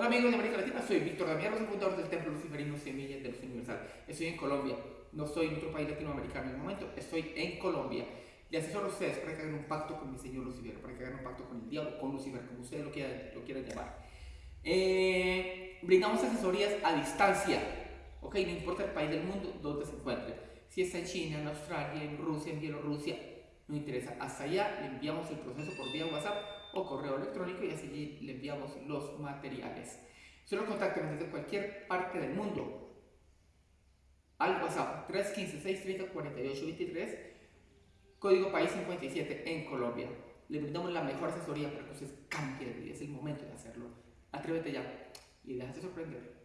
Hola amigos de América Latina, soy Víctor Damián, fundador del Templo Luciferino Semillas de Luz Universal. Estoy en Colombia, no estoy en otro país latinoamericano en el momento, estoy en Colombia. Y asesoro a ustedes para que hagan un pacto con mi señor Lucifer, para que hagan un pacto con el diablo, con Lucifer, como ustedes lo quieran, lo quieran llamar. Eh, brindamos asesorías a distancia, ok, no importa el país del mundo donde se encuentre. Si está en China, en Australia, en Rusia, en Bielorrusia, no interesa. Hasta allá le enviamos el proceso por vía WhatsApp o correo electrónico y así le enviamos los materiales. Solo contáctenos desde cualquier parte del mundo al WhatsApp 315-630-4823, código país 57 en Colombia. Le brindamos la mejor asesoría para que usted cambie de vida. Es el momento de hacerlo. Atrévete ya y déjate sorprender.